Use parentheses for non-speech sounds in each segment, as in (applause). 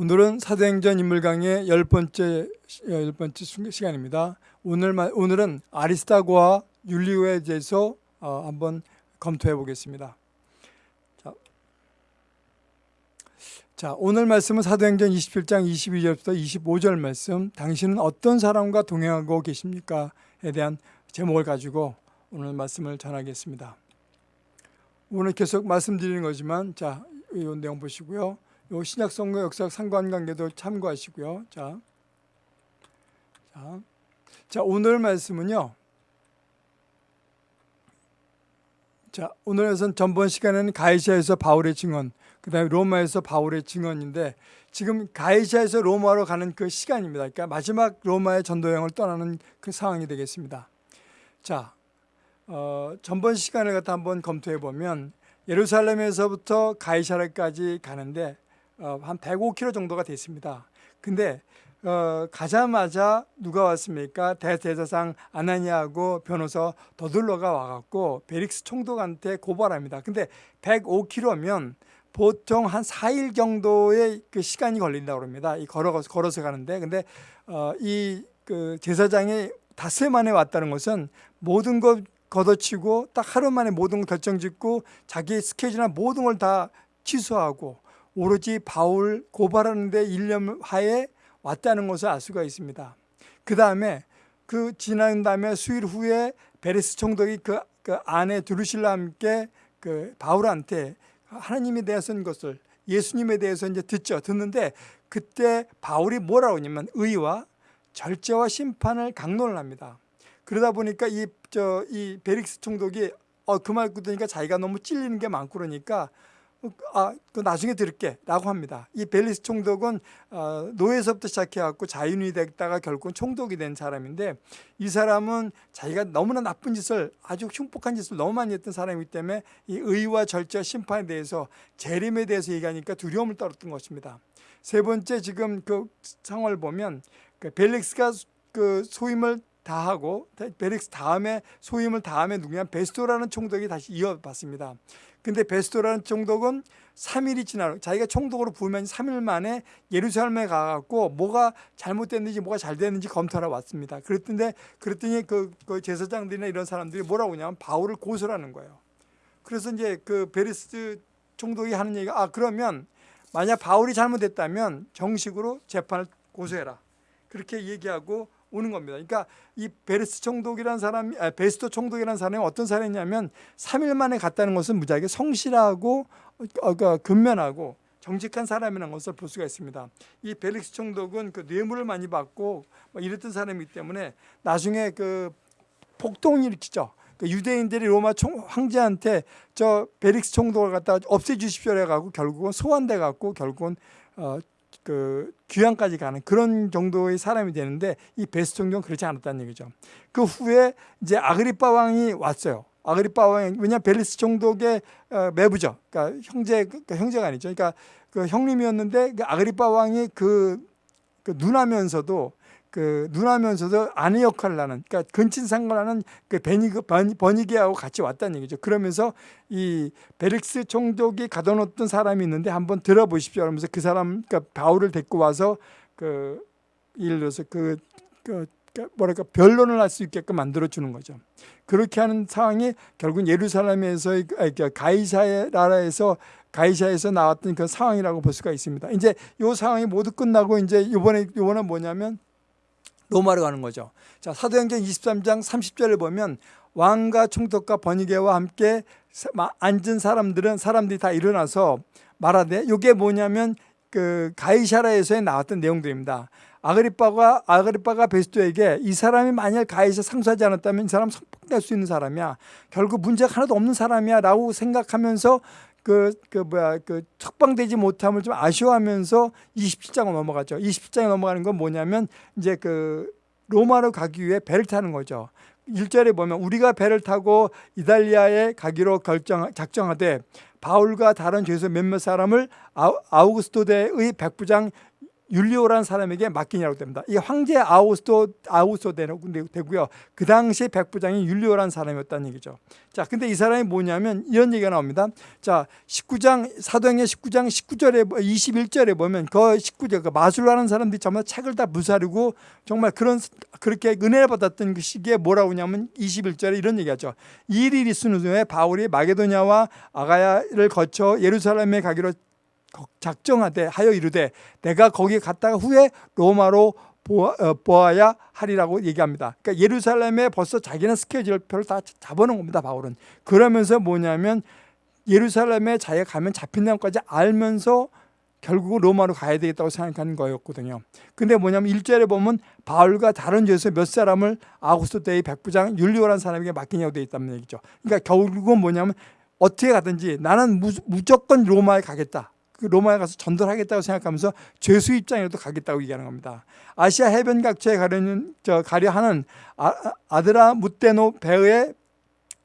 오늘은 사도행전 인물 강의 열 번째 열 번째 시간입니다. 오늘 오늘은 아리스타고와 율리오에 대해서 어, 한번 검토해 보겠습니다. 자, 자, 오늘 말씀은 사도행전 27장 22절부터 25절 말씀. 당신은 어떤 사람과 동행하고 계십니까?에 대한 제목을 가지고 오늘 말씀을 전하겠습니다. 오늘 계속 말씀드리는 거지만 자, 이 내용 보시고요. 요 신약 성경 역사학 상관관계도 참고하시고요. 자, 자, 자 오늘 말씀은요. 자 오늘에선 전번 시간에는 가이시아에서 바울의 증언, 그 다음에 로마에서 바울의 증언인데 지금 가이시아에서 로마로 가는 그 시간입니다. 그러니까 마지막 로마의 전도 여행을 떠나는 그 상황이 되겠습니다. 자, 어, 전번 시간을 갖다 한번 검토해 보면 예루살렘에서부터 가이사르까지 가는데 어, 한 105km 정도가 됐습니다. 근데 어, 가자마자 누가 왔습니까? 대제사장 아나니아하고 변호사 더둘러가 와갖고 베릭스 총독한테 고발합니다. 근데 105km면 보통 한 4일 정도의 그 시간이 걸린다고 합니다. 이 걸어서, 걸어서 가는데. 근데 어, 이그 제사장이 닷새 만에 왔다는 것은 모든 것 걷어치고 딱 하루 만에 모든 걸 결정짓고 자기 스케줄이나 모든 걸 다 취소하고 오로지 바울 고발하는 데 일념하에 왔다는 것을 알 수가 있습니다. 그 다음에 그 지난 다음에 수일 후에 베레스 총독이 그, 그 아내 두루실라 함께 그 바울한테 하나님에 대해서는 것을 예수님에 대해서 이제 듣죠. 듣는데 그때 바울이 뭐라고 하냐면 의와 절제와 심판을 강론을 합니다. 그러다 보니까 이, 저, 이 베릭스 총독이 어, 그 말 듣으니까 자기가 너무 찔리는 게 많고 그러니까 아, 그 나중에 들을게 라고 합니다. 이 벨리스 총독은 어, 노예서부터 시작해갖고 자윤이 됐다가 결국은 총독이 된 사람인데 이 사람은 자기가 너무나 나쁜 짓을 아주 흉폭한 짓을 너무 많이 했던 사람이기 때문에 이 의와 절제 심판에 대해서 재림에 대해서 얘기하니까 두려움을 떨었던 것입니다. 세 번째 지금 그 상황을 보면 그 벨릭스가 그 소임을 다 하고 벨릭스 다음에 소임을 다음에 누구냐 베스토라는 총독이 다시 이어받습니다. 근데 베스토라는 총독은 3일이 지나 자기가 총독으로 부르면 3일 만에 예루살렘에 가갖고 뭐가 잘못됐는지 뭐가 잘 됐는지 검토하러 왔습니다. 그랬던데 그랬더니 그, 그 제사장들이나 이런 사람들이 뭐라고 하냐면 바울을 고소하는 거예요. 그래서 이제 그 베스도 총독이 하는 얘기가 아 그러면 만약 바울이 잘못했다면 정식으로 재판을 고소해라. 그렇게 얘기하고 오는 겁니다. 그러니까 이 베스도 총독이라는 사람이 아, 베스도 총독이라는 사람이 어떤 사람이냐면 3일 만에 갔다는 것은 무지하게 성실하고 어, 그 근면하고 정직한 사람이라는 것을 볼 수가 있습니다. 이 벨릭스 총독은 그 뇌물을 많이 받고 뭐 이랬던 사람이기 때문에 나중에 그 폭동을 일으키죠. 그 유대인들이 로마 총, 황제한테 저 베릭스 총독을 갖다 없애주십시오 해가고 결국은 소환돼 갖고 결국은 어, 그 귀향까지 가는 그런 정도의 사람이 되는데 이 베스 총독은 그렇지 않았다는 얘기죠. 그 후에 이제 아그리파 왕이 왔어요. 아그리파 왕이 왜냐 벨리스 총독의 어, 매부죠. 그러니까 형제 그 형제가 아니죠. 그러니까 그 형님이었는데 그 아그리파 왕이 그, 그 누나면서도 그 누나면서도 아내 역할을 하는 그러니까 근친상간을 하는 그 베니그 버니게하고 같이 왔다는 얘기죠. 그러면서 이 베릭스 총독이 가둬놓던 사람이 있는데 한번 들어보십시오. 하면서 그 사람 그러니까 바울을 데리고 와서 그 예를 들어서 그, 그, 그 뭐랄까 변론을 할 수 있게끔 만들어 주는 거죠. 그렇게 하는 상황이 결국 예루살렘에서 그러니까 가이사의 나라에서 가이사에서 나왔던 그 상황이라고 볼 수가 있습니다. 이제 이 상황이 모두 끝나고 이제 이번에 이번에 뭐냐면 로마로 가는 거죠. 자, 사도행전 23장 30절을 보면 왕과 총독과 번이게와 함께 앉은 사람들은 사람들이 다 일어나서 말하되 이게 뭐냐면 그 가이샤라에서 나왔던 내용들입니다. 아그리빠가 아그리빠가 베스토에게 이 사람이 만약 가이사 상수하지 않았다면 이 사람 성폭될 수 있는 사람이야. 결국 문제가 하나도 없는 사람이야라고 생각하면서 그, 그 뭐야 그 척방되지 못함을 좀 아쉬워하면서 27장으로 넘어갔죠. 27장에 넘어가는 건 뭐냐면 이제 그 로마로 가기 위해 배를 타는 거죠. 1절에 보면 우리가 배를 타고 이달리아에 가기로 결정 작정하되 바울과 다른 죄수 몇몇 사람을 아우구스토 대의 백부장 율리오라는 사람에게 맡기냐고 됩니다. 이 황제 아우스도 아우스도 되고요. 그 당시 백부장이 율리오라는 사람이었다는 얘기죠. 자, 근데 이 사람이 뭐냐면 이런 얘기가 나옵니다. 자, 19장 사도행전 19장 19절에 21절에 보면 그 19절 그 마술하는 사람들이 정말 책을 다 무사르고 정말 그런 그렇게 은혜를 받았던 그 시기에 뭐라고 하냐면 21절에 이런 얘기하죠. 이일이 있는 후에 바울이 마게도냐와 아가야를 거쳐 예루살렘에 가기로 작정하되 하여 이르되 내가 거기 갔다가 후에 로마로 어, 보아야 하리라고 얘기합니다. 그러니까 예루살렘에 벌써 자기는 스케줄표를 다 잡아놓은 겁니다. 바울은. 그러면서 뭐냐면 예루살렘에 자기가 가면 잡힌다는 것까지 알면서 결국 로마로 가야 되겠다고 생각하는 거였거든요. 근데 뭐냐면 일절에 보면 바울과 다른 죄에서 몇 사람을 아구스토 때의 백부장 율리오라는 사람에게 맡기냐고 되어 있다는 얘기죠. 그러니까 결국은 뭐냐면 어떻게 가든지 나는 무조건 로마에 가겠다. 그 로마에 가서 전도를 하겠다고 생각하면서 죄수 입장에도 가겠다고 얘기하는 겁니다. 아시아 해변 각처에 가려는 저 가려 하는 아, 드라 무테노 배에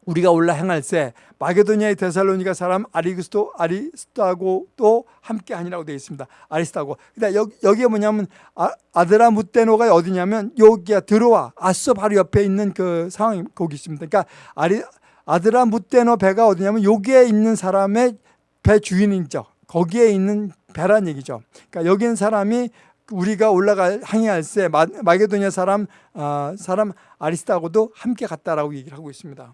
우리가 올라 행할세 마게도니아의 데살로니가 사람 아리스도 아리스타고도 함께 하니라고 되어 있습니다. 아리스타고. 그러니까 여기, 여기에 뭐냐면 아, 드라 무테노가 어디냐면 여기가 들어와 아서 바로 옆에 있는 그 상황이 거기 있습니다. 그러니까 아리 아드라 무테노 배가 어디냐면 여기에 있는 사람의 배 주인이죠. 거기에 있는 배란 얘기죠. 그러니까 여기 있는 사람이 우리가 올라갈 항해할 때 마게도니아 사람 어, 사람 아리스타고도 함께 갔다라고 얘기를 하고 있습니다.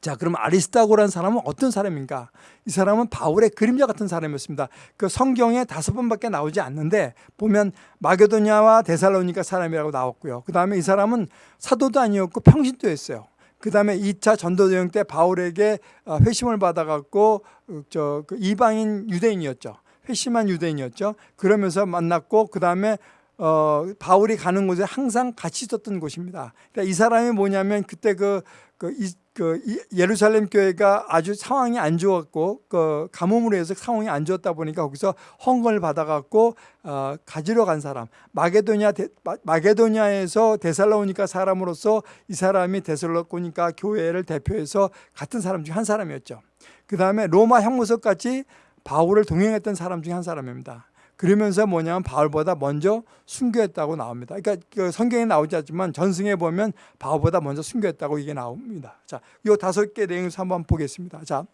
자, 그럼 아리스타고라는 사람은 어떤 사람인가? 이 사람은 바울의 그림자 같은 사람이었습니다. 그 성경에 다섯 번밖에 나오지 않는데 보면 마게도니아와 데살로니가 사람이라고 나왔고요. 그 다음에 이 사람은 사도도 아니었고 평신도였어요. 그 다음에 2차 전도여행 때 바울에게 어, 회심을 받아갖고 어, 저그 이방인 유대인이었죠. 회심한 유대인이었죠. 그러면서 만났고 그 다음에 어, 바울이 가는 곳에 항상 같이 있었던 곳입니다. 그러니까 이 사람이 뭐냐면 그때 그, 그, 이, 그 예루살렘 교회가 아주 상황이 안 좋았고 그 가뭄으로 해서 상황이 안 좋았다 보니까 거기서 헌금을 받아갖고 어, 가지러 간 사람 마게도냐 데, 마게도냐에서 데살로니까 사람으로서 이 사람이 데살로니까 교회를 대표해서 같은 사람 중 한 사람이었죠. 그 다음에 로마 형무소까지 바울을 동행했던 사람 중 한 사람입니다. 그러면서 뭐냐면 바울보다 먼저 순교했다고 나옵니다. 그러니까 그 성경에 나오지 않지만 전승에 보면 바울보다 먼저 순교했다고 이게 나옵니다. 자, 요 다섯 개 내용을 한번 보겠습니다. 자,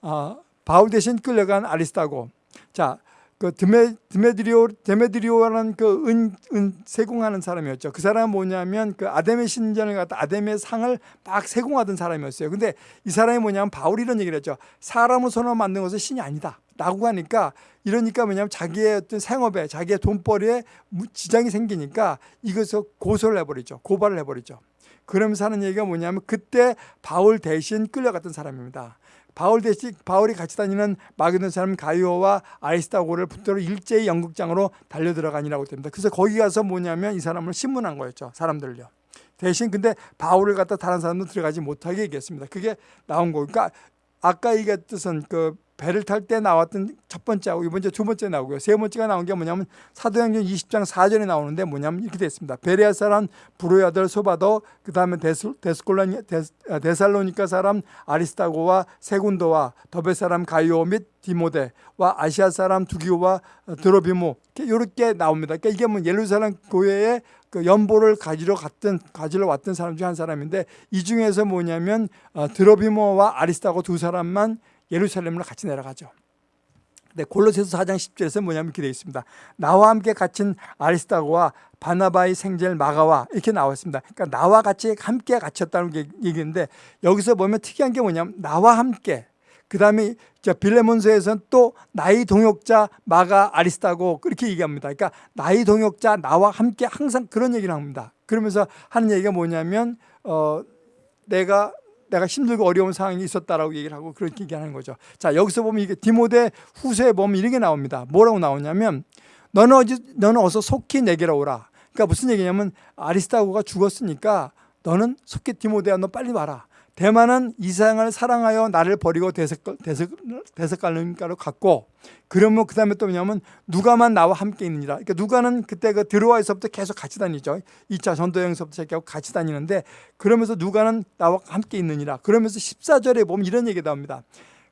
어, 바울 대신 끌려간 아리스타고. 자, 그 드메, 드메드리오, 데메드리오라는 그 은, 은 세공하는 사람이었죠. 그 사람은 뭐냐면 그 아담의 신전을 갖다 아담의 상을 막 세공하던 사람이었어요. 근데 이 사람이 뭐냐면 바울이 이런 얘기를 했죠. 사람을 손으로 만든 것은 신이 아니다. 라고 하니까 이러니까 뭐냐면 자기의 어떤 생업에 자기의 돈벌이에 지장이 생기니까 이것을 고소를 해버리죠. 고발을 해버리죠. 그러면서 하는 얘기가 뭐냐면 그때 바울 대신 끌려갔던 사람입니다. 바울 대신 바울이 같이 다니는 마게돈 사람 가이오와 아리스타고를 붙들어 일제히 연극장으로 달려 들어가니라고 됩니다. 그래서 거기 가서 뭐냐면 이 사람을 신문한 거였죠. 사람들요. 대신 근데 바울을 갖다 다른 사람도 들어가지 못하게 얘기했습니다. 그게 나온 거. 그러니까 아까 얘기했던 그 배를 탈 때 나왔던 첫 번째하고 이번 주두 번째 나오고요. 세 번째가 나온 게 뭐냐면 사도행전 20장 4절에 나오는데 뭐냐면 이렇게 됐습니다. 베레아 사람 브로의 아들 소바도 그 다음에 데스콜라 아, 데살로니카 사람 아리스타고와 세군도와 더베 사람 가이오 및 디모데와 아시아 사람 두기오와 드로비모 이렇게 나옵니다. 그러니까 이게 뭐 예루살렘 교회에 그 연보를 가지러 갔던 가지러 왔던 사람 중 한 사람인데 이 중에서 뭐냐면 어, 드로비모와 아리스타고 두 사람만 예루살렘으로 같이 내려가죠. 네, 골로새서 4장 10절에서 뭐냐면 이렇게 되어 있습니다. 나와 함께 갇힌 아리스타고와 바나바의 생젤 마가와 이렇게 나와 있습니다. 그러니까 나와 같이 함께 갇혔다는 얘기인데 여기서 보면 특이한 게 뭐냐면 나와 함께 그 다음에 빌레몬서에서는 또 나의 동역자 마가 아리스타고 그렇게 얘기합니다. 그러니까 나의 동역자 나와 함께 항상 그런 얘기를 합니다. 그러면서 하는 얘기가 뭐냐면 어, 내가 내가 힘들고 어려운 상황이 있었다라고 얘기를 하고 그렇게 얘기하는 거죠. 자, 여기서 보면 이게 디모데 후서에 보면 이렇게 나옵니다. 뭐라고 나오냐면 너는 어지 너는 어서 속히 내게로 오라. 그러니까 무슨 얘기냐면 아리스타고가 죽었으니까 너는 속히 디모데야 너 빨리 와라. 대만은 이상을 사랑하여 나를 버리고 대석갈림가로 갔고 그러면 그 다음에 또 뭐냐면 누가만 나와 함께 있느니라 그러니까 누가는 그때 그 들어와서부터 계속 같이 다니죠 2차 전도여행서부터 시작하고 같이 다니는데 그러면서 누가는 나와 함께 있느니라 그러면서 14절에 보면 이런 얘기가 나옵니다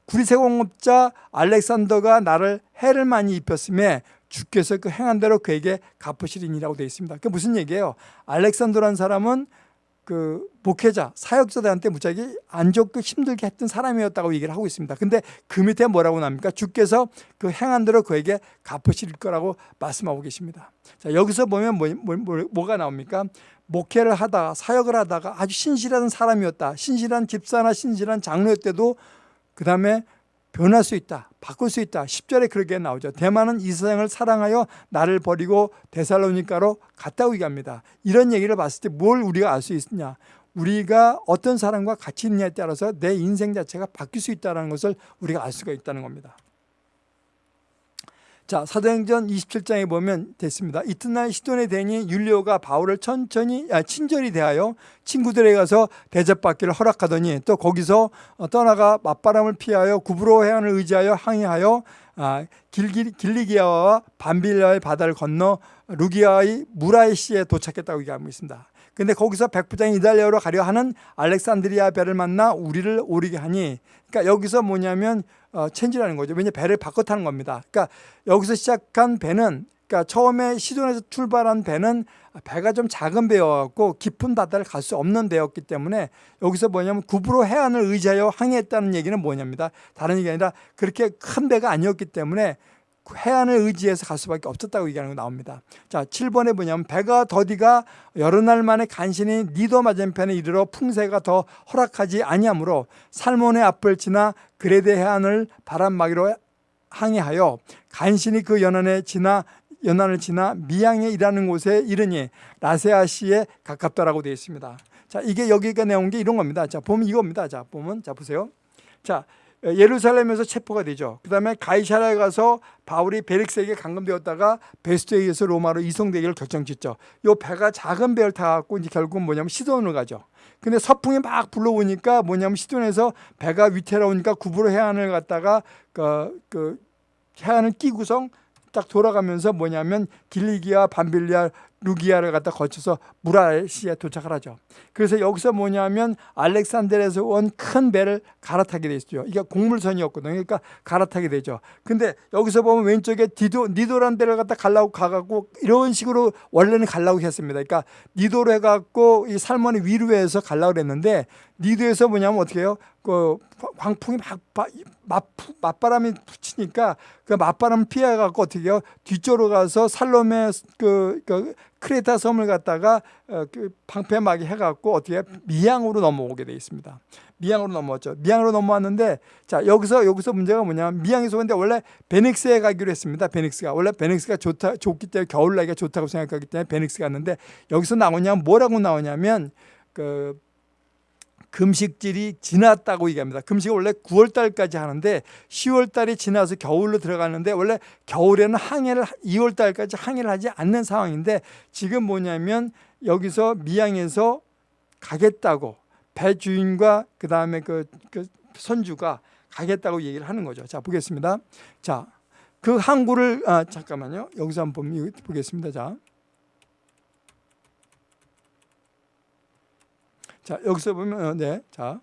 구리세공업자 알렉산더가 나를 해를 많이 입혔음에 주께서 그 행한 대로 그에게 갚으시리니라고 되어 있습니다. 그 무슨 얘기예요? 알렉산더라는 사람은 그 목회자, 사역자들한테 무지하게 안 좋고 힘들게 했던 사람이었다고 얘기를 하고 있습니다. 근데 그 밑에 뭐라고 나옵니까? 주께서 그 행한 대로 그에게 갚으실 거라고 말씀하고 계십니다. 자, 여기서 보면 뭐, 뭐, 뭐, 뭐가 나옵니까? 목회를 하다가 사역을 하다가 아주 신실한 사람이었다. 신실한 집사나 신실한 장로였대도 그 다음에 변할 수 있다. 바꿀 수 있다. 10절에 그렇게 나오죠. 대만은 이 세상을 사랑하여 나를 버리고 데살로니카로 갔다고 얘기합니다. 이런 얘기를 봤을 때 뭘 우리가 알 수 있느냐. 우리가 어떤 사람과 같이 있느냐에 따라서 내 인생 자체가 바뀔 수 있다는 것을 우리가 알 수가 있다는 겁니다. 자 사도행전 27장에 보면 됐습니다. 이튿날 시돈의 대니 율리오가 바울을 천천히 아, 친절히 대하여 친구들에게 가서 대접받기를 허락하더니 또 거기서 어, 떠나가 맞바람을 피하여 구브로 해안을 의지하여 항해하여 아, 길기, 길리기아와 반빌라의 바다를 건너 루기아의 무라이시에 도착했다고 얘기하고 있습니다. 근데 거기서 백부장이 이달리아로 가려 하는 알렉산드리아 배를 만나 우리를 오르게 하니 그러니까 여기서 뭐냐면 어, 체인지라는 거죠. 왜냐 배를 바꿔 타는 겁니다. 그러니까 여기서 시작한 배는 그러니까 처음에 시돈에서 출발한 배는 배가 좀 작은 배였고 깊은 바다를 갈 수 없는 배였기 때문에 여기서 뭐냐면 구부로 해안을 의지하여 항해했다는 얘기는 뭐냐입니다. 다른 얘기 아니라 그렇게 큰 배가 아니었기 때문에 해안을 의지해서 갈 수밖에 없었다고 얘기하는 거 나옵니다. 자, 7번에 보냐면 배가 더디가 여러 날 만에 간신히 니도 맞은편에 이르러 풍세가 더 허락하지 아니하므로 살몬의 앞을 지나 그레데 해안을 바람막이로 항해하여 간신히 그 연안에 지나 연안을 지나 미양에 일하는 곳에 이르니 라세아시에 가깝다라고 되어 있습니다. 자, 이게 여기가 내온 게 이런 겁니다. 자, 보면 이겁니다. 자, 보면 자 보세요. 자, 예루살렘에서 체포가 되죠. 그 다음에 가이사라에 가서 바울이 베릭스에게 감금되었다가 베스트에 의해서 로마로 이송되기를 결정짓죠. 이 배가 작은 배를 타갖고 이제 결국 뭐냐면 시돈을 가죠. 근데 서풍이 막 불러오니까 뭐냐면 시돈에서 배가 위태로우니까 구브로 해안을 갔다가 그, 그 해안을 끼고서 딱 돌아가면서 뭐냐면 길리기아, 밤빌리아, 루기아를 갖다 거쳐서 무라시에 도착을 하죠. 그래서 여기서 뭐냐면 알렉산드에서 온 큰 배를 갈아타게 되죠. 이게 곡물선이었거든요. 그러니까 갈아타게 되죠. 근데 여기서 보면 왼쪽에 디도, 니도란 데를 갖다 갈라고 가갖고 이런 식으로 원래는 갈라고 했습니다. 그러니까 니도로 해갖고 이 살모네 위로에서 갈라고 그랬는데 니도에서 뭐냐면 어떻게 해요? 그 광풍이 막 맞, 맞바람이 붙이니까 그 맞바람 피해갖고 어떻게 해요? 뒤쪽으로 가서 살롬의 그, 그 크레타 섬을 갖다가 어, 그 방패막이 해갖고 어떻게 미양으로 넘어오게 돼 있습니다. 미양으로 넘어왔죠. 미양으로 넘어왔는데 자 여기서 여기서 문제가 뭐냐면 미양에서 근데 원래 베닉스에 가기로 했습니다. 베닉스가 원래 베닉스가 좋다 좋기 때문에 겨울 나기가 좋다고 생각하기 때문에 베닉스 갔는데 여기서 나오냐면 뭐라고 나오냐면 그 금식질이 지났다고 얘기합니다. 금식을 원래 9월 달까지 하는데 10월 달이 지나서 겨울로 들어가는데 원래 겨울에는 항해를 2월 달까지 항해를 하지 않는 상황인데 지금 뭐냐면 여기서 미양에서 가겠다고 배 주인과 그 다음에 그, 그 선주가 가겠다고 얘기를 하는 거죠. 자 보겠습니다. 자 그 항구를 아 잠깐만요. 여기서 한번 보겠습니다. 자. 자, 여기서 보면 어, 네. 자.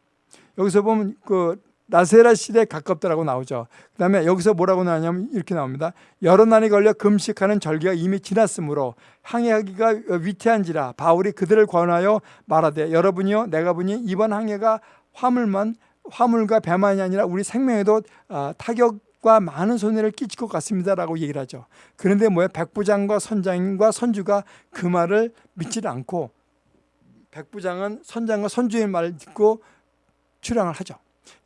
여기서 보면 그 나세라 시대에 가깝다라고 나오죠. 그 다음에 여기서 뭐라고 나오냐면 이렇게 나옵니다. 여러 날이 걸려 금식하는 절기가 이미 지났으므로 항해하기가 위태한지라 바울이 그들을 권하여 말하되 여러분이요 내가 보니 이번 항해가 화물만 화물과 배만이 아니라 우리 생명에도 어, 타격과 많은 손해를 끼칠 것 같습니다라고 얘기를 하죠. 그런데 뭐야 백부장과 선장과 선주가 그 말을 믿지 않고 백부장은 선장과 선주의 말을 듣고 출항을 하죠.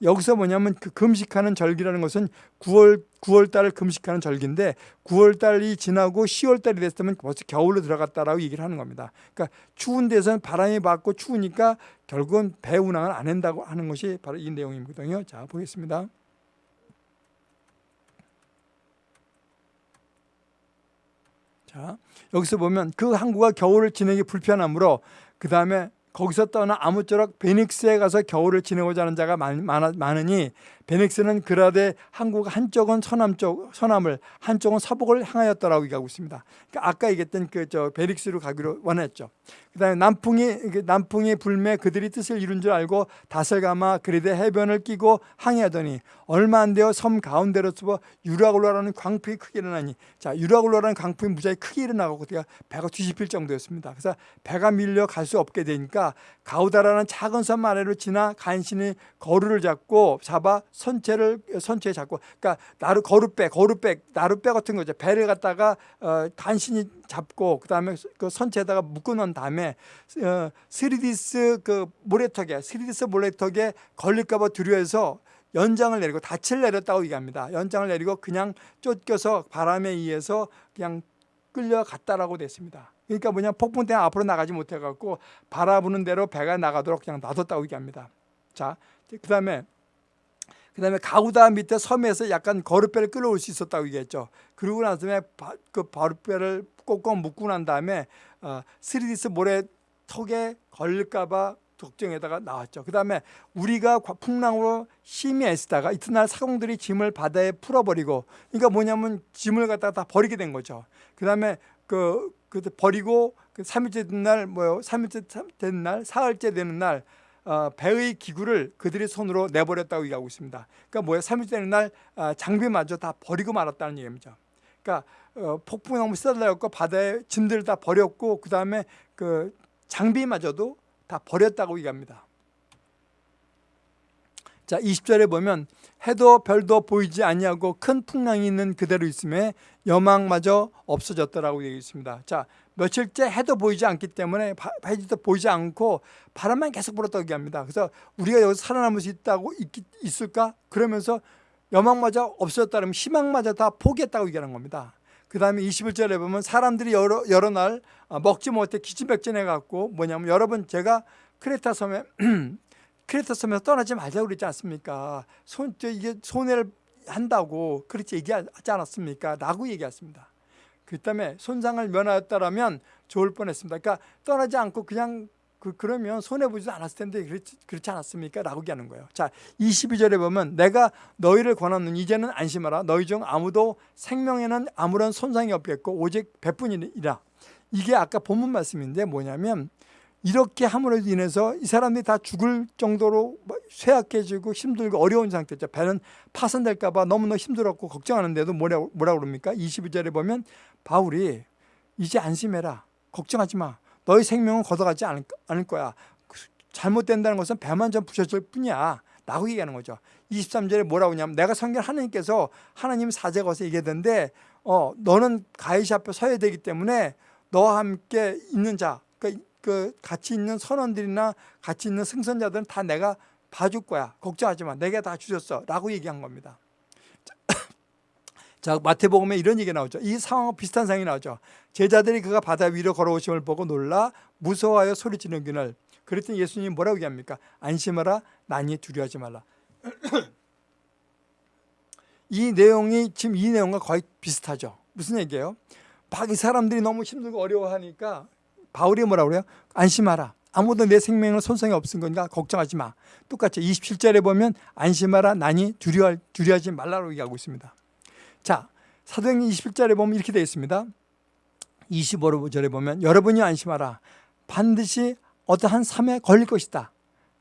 여기서 뭐냐면 그 금식하는 절기라는 것은 9월 9월 달을 금식하는 절기인데 9월 달이 지나고 10월 달이 됐으면 벌써 겨울로 들어갔다라고 얘기를 하는 겁니다. 그러니까 추운 데서는 바람이 받고 추우니까 결국은 배 운항을 안 한다고 하는 것이 바로 이 내용이거든요. 자, 보겠습니다. 자, 여기서 보면 그 항구가 겨울을 지내기 불편하므로 그 다음에 거기서 떠나 아무쪼록 베닉스에 가서 겨울을 지내고자 하는 자가 많, 많으니 베넥스는 그라데 항구가 한쪽은 서남쪽 서남을 한쪽은 서북을 향하였더라고 얘기하고 있습니다. 그러니까 아까 얘기했던 그 저 베릭스로 가기로 원했죠. 그다음에 남풍이 그 남풍이 불매 그들이 뜻을 이룬 줄 알고 닷을 감아 그리데 해변을 끼고 항해하더니 얼마 안 되어 섬 가운데로서 유라굴로라는 광풍이 크게 일어나니 자 유라굴로라는 광풍이 무지하게 크게 일어나고 그때가 배가 뒤집힐 정도였습니다. 그래서 배가 밀려 갈 수 없게 되니까 가우다라는 작은 섬 아래로 지나 간신히 거루를 잡고 잡아 선체를 선체에 잡고 그러니까 나루 거루배 거루배 나루배 같은 거죠. 배를 갖다가 어, 간신히 잡고 그다음에 그 선체에다가 묶어 놓은 다음에 어, 스리디스 그 모래턱에 스리디스 모래턱에 걸릴까봐 두려워해서 연장을 내리고 닻을 내렸다고 얘기합니다. 연장을 내리고 그냥 쫓겨서 바람에 의해서 그냥 끌려갔다라고 됐습니다. 그러니까 뭐냐 폭풍 때문에 앞으로 나가지 못해갖고 바람 부는 대로 배가 나가도록 그냥 놔뒀다고 얘기합니다. 자, 그 다음에 그 다음에 가우다 밑에 섬에서 약간 거룻배를 끌어올 수 있었다고 얘기했죠. 그러고 난 다음에 바, 그 거룻배를 꼭꼭 묶고 난 다음에 어, 스리디스 모래 턱에 걸릴까봐 걱정에다가 나왔죠. 그 다음에 우리가 풍랑으로 심히 애쓰다가 이튿날 사공들이 짐을 바다에 풀어버리고 그러니까 뭐냐면 짐을 갖다가 다 버리게 된 거죠. 그 다음에 그, 그 버리고 그 3일째 된 날, 뭐요? 3일째 된 날, 사흘째 되는 날, 어, 배의 기구를 그들의 손으로 내버렸다고 얘기하고 있습니다. 그러니까 뭐예요? 3일째 되는 날 어, 장비마저 다 버리고 말았다는 얘기입니다. 그러니까 어, 폭풍이 너무 쓰달렸고 바다에 짐들을 다 버렸고 그 다음에 그 장비마저도 다 버렸다고 얘기합니다. 자, 20절에 보면 해도 별도 보이지 아니하고 큰 풍랑이 있는 그대로 있음에 여망마저 없어졌더라고 얘기 있습니다. 자, 며칠째 해도 보이지 않기 때문에 해도 보이지 않고 바람만 계속 불었다고 얘기합니다. 그래서 우리가 여기서 살아남을 수 있다고 있, 을까 그러면서 여망마저 없어졌다면 희망마저 다 포기했다고 얘기하는 겁니다. 그 다음에 21절에 보면 사람들이 여러, 여러 날 아, 먹지 못해 기침백진해 갖고 뭐냐면 여러분 제가 크레타 섬에 (clears throat) 크레타 섬에서 떠나지 말자고 그랬지 않습니까? 손, 이게 손해를 한다고 그렇게 얘기하지 않았습니까? 라고 얘기했습니다. 그 다음에 손상을 면하였다라면 좋을 뻔했습니다. 그러니까 떠나지 않고 그냥 그, 그러면 손해보지도 않았을 텐데 그렇지, 그렇지 않았습니까? 라고 얘기하는 거예요. 자, 22절에 보면 내가 너희를 권하는 이제는 안심하라. 너희 중 아무도 생명에는 아무런 손상이 없겠고 오직 배뿐이라. 이게 아까 본문 말씀인데 뭐냐면 이렇게 함으로 인해서 이 사람들이 다 죽을 정도로 뭐 쇠약해지고 힘들고 어려운 상태죠. 배는 파손될까 봐 너무너무 힘들었고 걱정하는데도 뭐라, 뭐라 그럽니까? 22절에 보면 바울이 이제 안심해라. 걱정하지 마. 너희 생명은 걷어가지 않을, 거야. 잘못된다는 것은 배만 좀 부셔질 뿐이야. 라고 얘기하는 거죠. 23절에 뭐라고 하냐면 내가 성경 하나님께서 하나님 사제 것에 얘기했는데 어, 너는 가이시 앞에 서야 되기 때문에 너와 함께 있는 자, 그, 그 같이 있는 선원들이나 같이 있는 승선자들은 다 내가 봐줄 거야. 걱정하지 마. 내가 다 주셨어. 라고 얘기한 겁니다. 자 마태복음에 이런 얘기 나오죠. 이 상황과 비슷한 상황이 나오죠. 제자들이 그가 바다 위로 걸어오심을 보고 놀라 무서워하여 소리치는 그날 그랬더니 예수님이 뭐라고 얘기합니까? 안심하라 난이 두려워하지 말라. (clears throat) 이 내용이 지금 이 내용과 거의 비슷하죠. 무슨 얘기예요? 막 이 사람들이 너무 힘들고 어려워하니까 바울이 뭐라고 그래요? 안심하라. 아무도 내 생명을 손상이 없은 거니까 걱정하지 마. 똑같이 27절에 보면 안심하라 난이 두려워, 두려워하지 말라고 얘기하고 있습니다. 자, 사도행전 21절에 보면 이렇게 되어 있습니다. 25절에 보면 여러분이 안심하라. 반드시 어떠한 삶에 걸릴 것이다.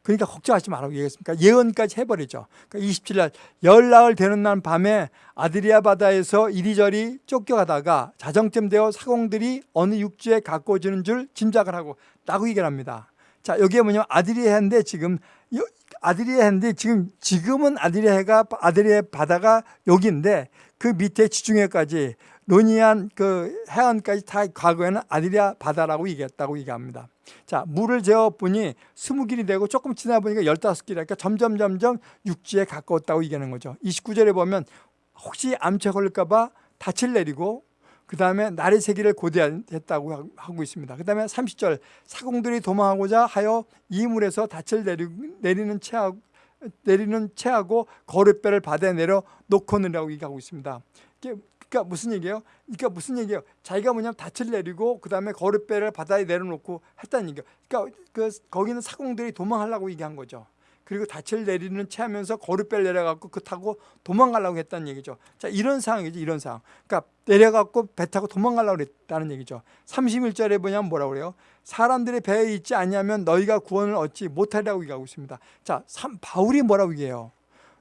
그러니까 걱정하지 말라고 얘기했습니까? 예언까지 해버리죠. 그러니까 27날 열나흘 되는 날 밤에 아드리아 바다에서 이리저리 쫓겨가다가 자정쯤 되어 사공들이 어느 육지에 가까워지는 줄 짐작을 하고 라고 얘기를 합니다. 자 여기에 뭐냐면 아드리아인데 지금 아드리아인데 지금 지금은 아드리아가 아드리아 바다가 여기인데 그 밑에 지중해까지 노니안 그 해안까지 다 과거에는 아드리아 바다라고 얘기했다고 얘기합니다. 자, 물을 재어 보니 스무 길이 되고 조금 지나 보니까 열다섯 길이니까 점점 점점 육지에 가까웠다고 얘기하는 거죠. 29절에 보면 혹시 암체 걸릴까 봐 닻을 내리고 그 다음에 날의 세기를 고대했다고 하고 있습니다. 그 다음에 30절 사공들이 도망하고자 하여 이 물에서 닻을 내리는 채하고 내리는 채하고 거룻배를 바다에 내려 놓고느라고 얘기하고 있습니다. 그러니까 무슨 얘기예요? 그러니까 무슨 얘기예요? 자기가 뭐냐면 닻을 내리고 그 다음에 거룻배를 바다에 내려놓고 했다는 얘기예요. 그러니까 그 거기는 사공들이 도망하려고 얘기한 거죠. 그리고 닻을 내리는 채 하면서 거룻배를 내려갖고 그 타고 도망가려고 했다는 얘기죠. 자, 이런 상황이죠. 이런 상황. 그러니까 내려갖고 배 타고 도망가려고 했다는 얘기죠. 31절에 보냐면 뭐라고 그래요? 사람들이 배에 있지 않냐면 너희가 구원을 얻지 못하리라고 얘기하고 있습니다. 자, 삼, 바울이 뭐라고 얘기해요?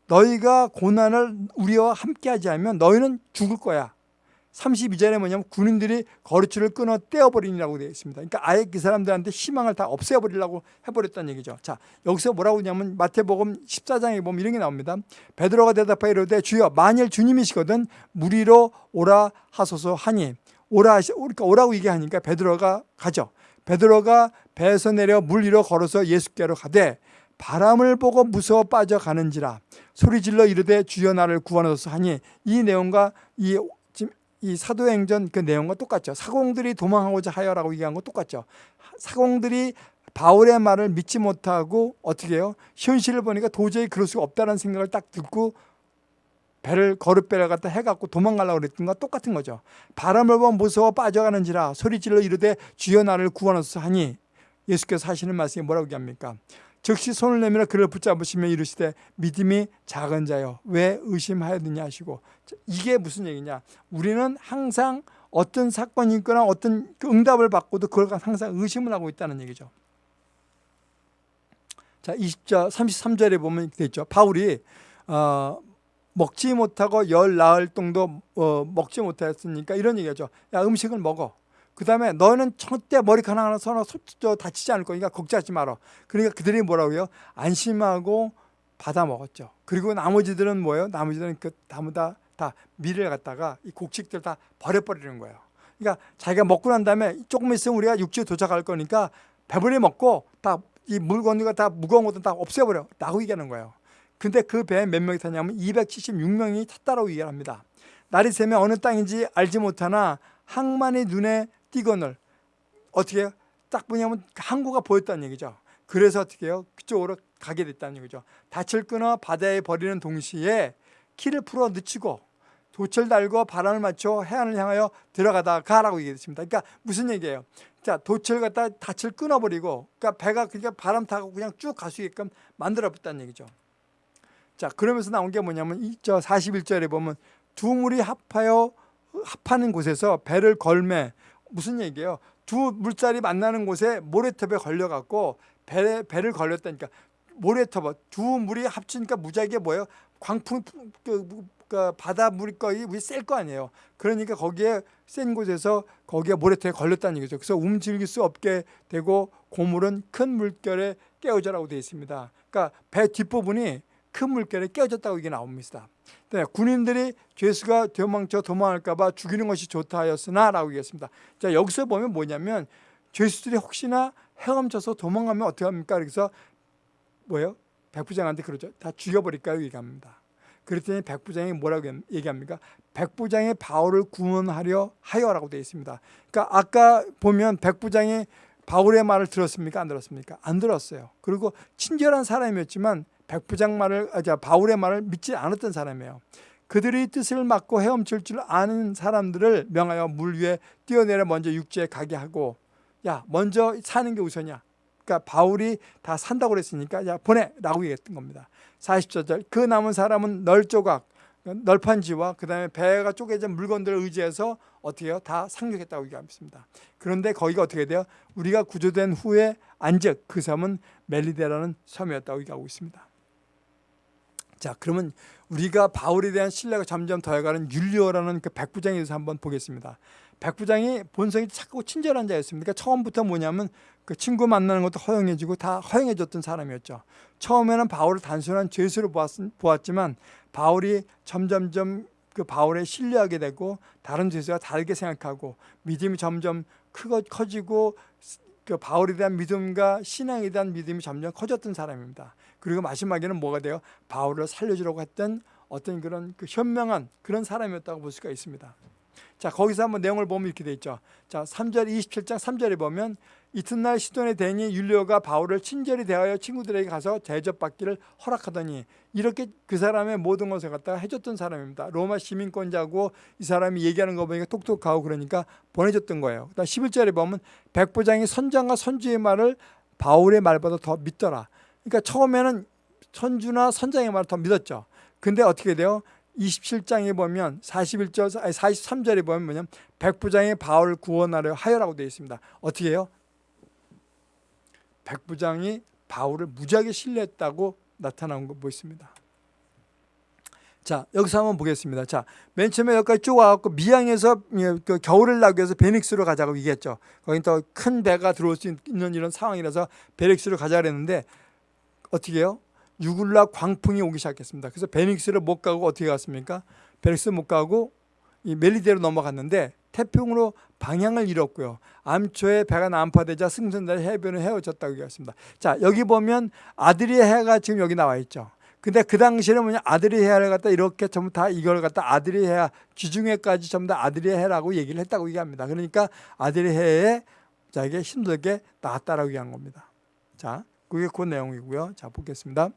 너희가 고난을 우리와 함께 하지 않으면 너희는 죽을 거야. 32절에 뭐냐면 군인들이 거루줄을 끊어 떼어버리니라고 되어 있습니다. 그러니까 아예 그 사람들한테 희망을 다 없애버리려고 해버렸다는 얘기죠. 자 여기서 뭐라고 하냐면 마태복음 14장에 보면 이런 게 나옵니다. 베드로가 대답하여 이르되 주여 만일 주님이시거든 무리로 오라 하소서 하니 오라 하시, 그러니까 오라고 얘기하니까 베드로가 가죠. 베드로가 배에서 내려 물 위로 걸어서 예수께로 가되 바람을 보고 무서워 빠져가는지라 소리질러 이르되 주여 나를 구원하소서 하니 이 내용과 이 이 사도행전 그 내용과 똑같죠. 사공들이 도망하고자 하여라고 얘기한 거 똑같죠. 사공들이 바울의 말을 믿지 못하고 어떻게 해요? 현실을 보니까 도저히 그럴 수가 없다는 생각을 딱 듣고 배를 거룻배를 갖다 해갖고 도망가려고 그랬던 거 똑같은 거죠. 바람을 보면 무서워 빠져가는지라 소리질러 이르되 주여 나를 구원하소서 하니 예수께서 하시는 말씀이 뭐라고 얘기합니까? 즉시 손을 내밀어 그를 붙잡으시며 이르시되 믿음이 작은 자여 왜 의심하였느냐 하시고 이게 무슨 얘기냐? 우리는 항상 어떤 사건이 있거나 어떤 그 응답을 받고도 그걸 항상 의심을 하고 있다는 얘기죠. 자 20절 33절에 보면 이렇게 있죠. 바울이 어, 먹지 못하고 열 나흘 정도 어, 먹지 못했으니까 이런 얘기하죠. 야 음식을 먹어 그 다음에 너는 절대 머리카락 하나 서너 다치지 않을 거니까 걱정하지 마라. 그러니까 그들이 뭐라고요? 안심하고 받아 먹었죠. 그리고 나머지들은 뭐예요? 나머지들은 그 다무 다, 다 미를 갖다가 이 곡식들 다 버려버리는 거예요. 그러니까 자기가 먹고 난 다음에 조금 있으면 우리가 육지에 도착할 거니까 배불리 먹고 다 이 물건들과 다 무거운 것들 다 없애버려. 라고 얘기하는 거예요. 근데 그 배에 몇 명이 탔냐면 276명이 탔다라고 얘기합니다. 날이 새면 어느 땅인지 알지 못하나 항만이 눈에 띠건을 어떻게 해요? 딱 보냐면 항구가 보였다는 얘기죠. 그래서 어떻게 해요? 그쪽으로 가게 됐다는 얘기죠. 닻을 끊어 바다에 버리는 동시에 키를 풀어 늦추고 돛을 달고 바람을 맞춰 해안을 향하여 들어가다 가라고 얘기했습니다. 그러니까 무슨 얘기예요? 자, 돛을 갖다 닻을 끊어버리고, 그러니까 배가 그러니까 바람 타고 그냥 쭉 갈 수 있게끔 만들어봤다는 얘기죠. 자, 그러면서 나온 게 뭐냐면 이저 41절에 보면 두 물이 합하여 합하는 곳에서 배를 걸매 무슨 얘기예요? 두 물살이 만나는 곳에 모래톱에 걸려갖고 배, 배를 걸렸다니까 모래톱 두 물이 합치니까 무지하게 뭐예요? 광풍 그, 그 바다 물이 거의 셀거 아니에요. 그러니까 거기에 센 곳에서 거기에 모래톱에 걸렸다는 얘기죠. 그래서 움직일 수 없게 되고 고물은 큰 물결에 깨어져라고 되어 있습니다. 그러니까 배 뒷부분이 큰 물결에 깨어졌다고 이게 나옵니다. 네, 군인들이 죄수가 도망쳐 도망할까 봐 죽이는 것이 좋다 하였으나 라고 얘기했습니다. 자, 여기서 보면 뭐냐면 죄수들이 혹시나 헤엄쳐서 도망가면 어떻게 합니까? 그래서 뭐예요? 백부장한테 그러죠. 다 죽여버릴까요? 얘기합니다. 그랬더니 백부장이 뭐라고 얘기합니까? 백부장이 바울을 구원하려 하여라고 되어 있습니다. 그러니까 아까 보면 백부장이 바울의 말을 들었습니까? 안 들었습니까? 안 들었어요. 그리고 친절한 사람이었지만 백부장 말을 아, 바울의 말을 믿지 않았던 사람이에요. 그들의 뜻을 막고 헤엄칠 줄 아는 사람들을 명하여 물 위에 뛰어내려 먼저 육지에 가게 하고 야 먼저 사는 게 우선이야. 그러니까 바울이 다 산다고 그랬으니까 야 보내라고 얘기했던 겁니다. 44절 그 남은 사람은 널 조각 널판지와 그 다음에 배가 쪼개진 물건들을 의지해서 어떻게 해요? 다 상륙했다고 얘기합니다. 그런데 거기가 어떻게 돼요? 우리가 구조된 후에 안즉 그 섬은 멜리데라는 섬이었다고 얘기하고 있습니다. 자 그러면 우리가 바울에 대한 신뢰가 점점 더해가는 율리오라는 그 백부장에 대해서 한번 보겠습니다. 백부장이 본성이 착하고 친절한 자였습니다. 그러니까 처음부터 뭐냐면 그 친구 만나는 것도 허용해주고 다 허용해줬던 사람이었죠. 처음에는 바울을 단순한 죄수로 보았, 지만 바울이 점점점 그 바울에 신뢰하게 되고 다른 죄수와 다르게 생각하고 믿음이 점점 크고 커지고 그 바울에 대한 믿음과 신앙에 대한 믿음이 점점 커졌던 사람입니다. 그리고 마지막에는 뭐가 돼요? 바울을 살려주려고 했던 어떤 그런 그 현명한 그런 사람이었다고 볼 수가 있습니다. 자 거기서 한번 내용을 보면 이렇게 돼 있죠. 자 3절 27장 3절에 보면 이튿날 시돈의 대니 율리오가 바울을 친절히 대하여 친구들에게 가서 대접받기를 허락하더니 이렇게 그 사람의 모든 것을 갖다가 해줬던 사람입니다. 로마 시민권자고 이 사람이 얘기하는 거 보니까 똑똑하고 그러니까 보내줬던 거예요. 그다음 11절에 보면 백부장이 선장과 선주의 말을 바울의 말보다 더 믿더라. 그러니까 처음에는 선주나 선장의 말을 더 믿었죠. 근데 어떻게 돼요? 27장에 보면 41절 아니 43절에 보면 뭐냐면 백부장이 바울을 구원하려 하여라고 되어 있습니다. 어떻게 해요? 백부장이 바울을 무지하게 신뢰했다고 나타나는 거 보있습니다. 자 여기서 한번 보겠습니다. 자 맨 처음에 여기까지 쭉 와갖고 미양에서 그 겨울을 나기 위해서 베닉스로 가자고 얘기했죠. 거긴 또 큰 배가 들어올 수 있는 이런 상황이라서 베닉스로 가자 그랬는데 어떻게 해요? 유굴라 광풍이 오기 시작했습니다. 그래서 베닉스를 못 가고 어떻게 갔습니까? 베닉스 못 가고 이 멜리데로 넘어갔는데 태평으로 방향을 잃었고요. 암초에 배가 난파되자 승선달 해변을 헤어졌다고 얘기했습니다. 자 여기 보면 아들의 해가 지금 여기 나와 있죠. 근데 그 당시에는 뭐냐 아들의 해를 갖다 이렇게 전부 다 이걸 갖다 아들의 해 기중해까지 전부 다 아들의 해라고 얘기를 했다고 얘기합니다. 그러니까 아들의 해에 자에게 힘들게 나왔다라고 얘기한 겁니다. 자 그게 그 내용이고요. 자 보겠습니다.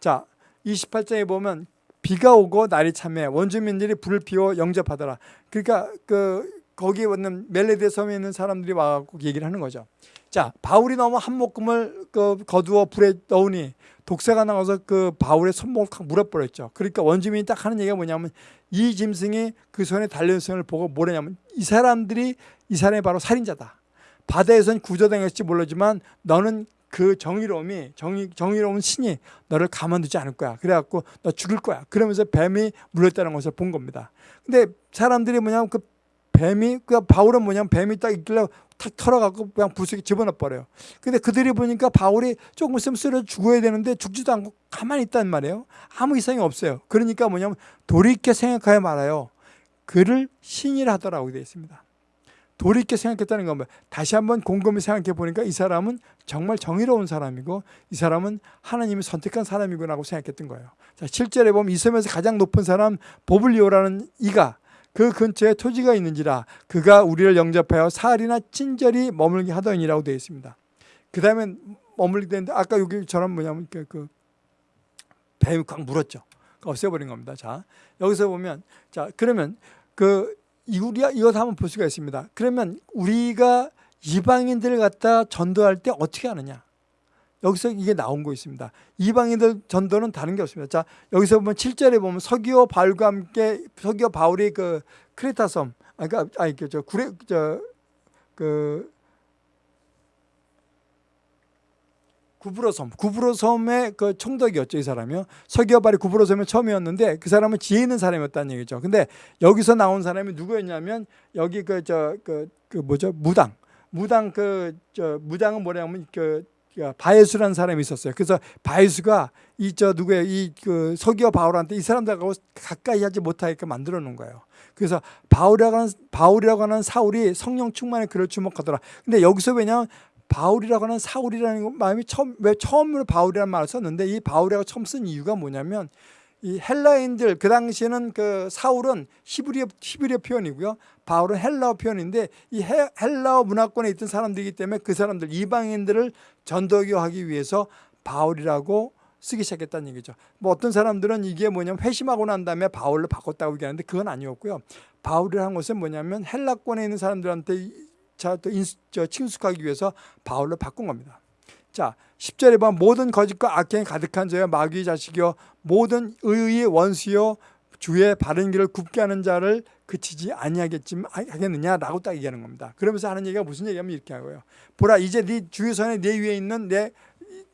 자 28장에 보면 비가 오고 날이 참해 원주민들이 불을 피워 영접하더라. 그러니까 그 거기에 있는 멜레데 섬에 있는 사람들이 와갖고 얘기를 하는 거죠. 자 바울이 너무 한 목금을 그 거두어 불에 넣으니 독사가 나와서 그 바울의 손목을 확 물어버렸죠. 그러니까 원주민이 딱 하는 얘기가 뭐냐면 이 짐승이 그 손에 달려있음을 보고 뭐라냐면 이 사람들이 이 사람이 바로 살인자다. 바다에선 구조당했을지 모르지만 너는 그 정의로움이 정의, 정의로운 신이 너를 가만두지 않을 거야. 그래갖고 너 죽을 거야. 그러면서 뱀이 물렸다는 것을 본 겁니다. 근데 사람들이 뭐냐면 그 뱀이 그 바울은 뭐냐면 뱀이 딱 있길래 탁 털어갖고 그냥 부수게 집어넣어 버려요. 근데 그들이 보니까 바울이 조금 있으면 쓰러 죽어야 되는데 죽지도 않고 가만히 있단 말이에요. 아무 이상이 없어요. 그러니까 뭐냐면 돌이켜 생각하여 말아요. 그를 신이라 하더라고 되어 있습니다. 돌이켜 생각했다는 건 뭐예요? 다시 한번 곰곰이 생각해 보니까 이 사람은 정말 정의로운 사람이고 이 사람은 하나님이 선택한 사람이구나 고 생각했던 거예요. 자, 7절에 보면 이 섬에서 가장 높은 사람 보블리오라는 이가 그 근처에 토지가 있는지라 그가 우리를 영접하여 사흘이나 친절히 머물게 하더니라고 되어 있습니다. 그 다음에 머물게 되는데 아까 여기처럼 뭐냐면 그, 그 뱀이 꽉 물었죠. 없애버린 겁니다. 자 여기서 보면 자 그러면 그 우리가 이것 한번 볼 수가 있습니다. 그러면 우리가 이방인들을 갖다 전도할 때 어떻게 하느냐? 여기서 이게 나온 거 있습니다. 이방인들 전도는 다른 게 없습니다. 자, 여기서 보면 7절에 보면 서기오 바울과 함께 서기오 바울이 그 크레타 섬, 아, 그러니까 아니 그저 구레 저그 구브로 섬, 구브로 섬의 그 총독이었죠 이 사람이요. 서기오 바울이 구브로 섬의 처음이었는데 그 사람은 지혜 있는 사람이었다는 얘기죠. 근데 여기서 나온 사람이 누구였냐면 여기 그 저 그 그 뭐죠 무당, 무당 그 저 무당은 뭐냐면 그 바예수라는 사람이 있었어요. 그래서 바예수가 이 저 누구야 이그 서기와 바울한테 이 사람들하고 가까이 하지 못하게끔 만들어 놓은 거예요. 그래서 바울이라고 하는 바울이라고 하는 사울이 성령 충만에 그를 주목하더라. 근데 여기서 왜냐면 바울이라고 하는 사울이라는 마음이 처음 왜 처음으로 바울이라는 말을 썼는데 이 바울이라고 처음 쓴 이유가 뭐냐면 이 헬라인들 그 당시에는 그 사울은 히브리어 히브리어 표현이고요. 바울은 헬라어 표현인데 이 헬라어 문화권에 있던 사람들이기 때문에 그 사람들 이방인들을 전도교하기 위해서 바울이라고 쓰기 시작했다는 얘기죠. 뭐 어떤 사람들은 이게 뭐냐면 회심하고 난 다음에 바울로 바꿨다고 얘기하는데 그건 아니었고요. 바울이라는 것은 뭐냐면 헬라권에 있는 사람들한테 또 친숙하기 위해서 바울로 바꾼 겁니다. 자, 10절에 보면 모든 거짓과 악행이 가득한 자여 마귀의 자식이여 모든 의의 원수여 주의 바른 길을 굽게 하는 자를 그치지 아니하겠지만 하겠느냐라고 딱 얘기하는 겁니다. 그러면서 하는 얘기가 무슨 얘기냐면 이렇게 하고요. 보라 이제 네 손에 내 위에 있는 내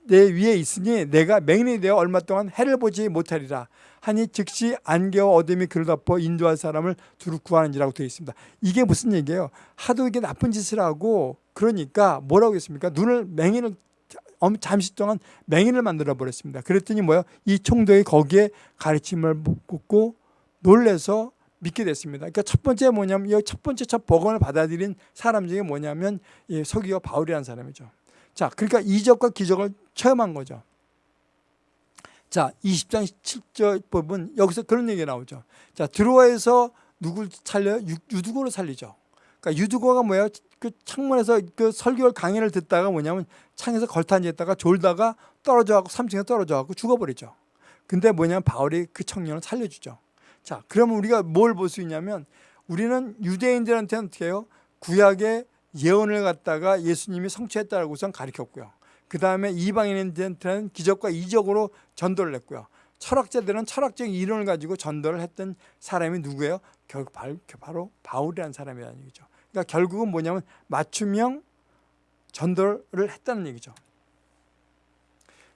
내 위에 있으니 내가 맹인이 되어 얼마 동안 해를 보지 못하리라 하니 즉시 안개와 어둠이 그를 덮어 인도할 사람을 두루 구하는지라고 되어 있습니다. 이게 무슨 얘기예요? 하도 이게 나쁜 짓을 하고 그러니까 뭐라고 했습니까? 눈을 맹인을 잠시 동안 맹인을 만들어 버렸습니다. 그랬더니 뭐요? 이 총독이 거기에 가르침을 묻고 놀래서 믿게 됐습니다. 그러니까 첫 번째 뭐냐면 이 첫 번째 첫 복음을 받아들인 사람 중에 뭐냐면 이 서기와 바울이라는 사람이죠. 자, 그러니까 이적과 기적을 체험한 거죠. 자, 20장 7절 부분 여기서 그런 얘기가 나오죠. 자, 드로아에서 누굴 살려요? 유 두고를 살리죠. 그러니까 유두고가 뭐예요? 그 창문에서 그 설교 강의를 듣다가 뭐냐면 창에서 걸터앉았다가 졸다가 떨어져 갖고 3층에 떨어져 갖고 죽어버리죠. 근데 뭐냐면 바울이 그 청년을 살려주죠. 자, 그러면 우리가 뭘 볼 수 있냐면 우리는 유대인들한테는 어떻게 해요? 구약의 예언을 갖다가 예수님이 성취했다고 우선 가르쳤고요. 그 다음에 이방인한테는 기적과 이적으로 전도를 했고요. 철학자들은 철학적 이론을 가지고 전도를 했던 사람이 누구예요? 결국 바로 바울이라는 사람이라는 얘기죠. 그러니까 결국은 뭐냐면 맞춤형 전도를 했다는 얘기죠.